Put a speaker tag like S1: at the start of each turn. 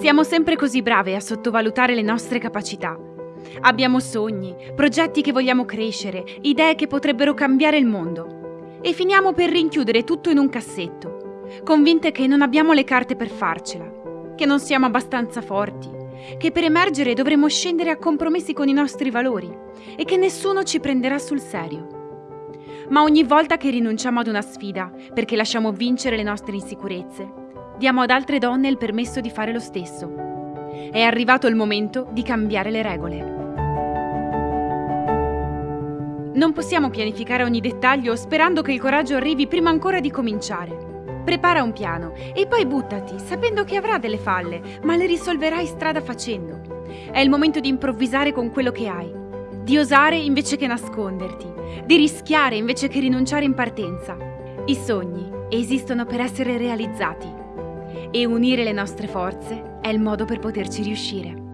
S1: Siamo sempre così brave a sottovalutare le nostre capacità. Abbiamo sogni, progetti che vogliamo crescere, idee che potrebbero cambiare il mondo. E finiamo per rinchiudere tutto in un cassetto, convinte che non abbiamo le carte per farcela, che non siamo abbastanza forti, che per emergere dovremo scendere a compromessi con i nostri valori e che nessuno ci prenderà sul serio. Ma ogni volta che rinunciamo ad una sfida, perché lasciamo vincere le nostre insicurezze, diamo ad altre donne il permesso di fare lo stesso. È arrivato il momento di cambiare le regole. Non possiamo pianificare ogni dettaglio sperando che il coraggio arrivi prima ancora di cominciare. Prepara un piano e poi buttati, sapendo che avrà delle falle, ma le risolverai strada facendo. È il momento di improvvisare con quello che hai, di osare invece che nasconderti, di rischiare invece che rinunciare in partenza. I sogni esistono per essere realizzati e unire le nostre forze è il modo per poterci riuscire.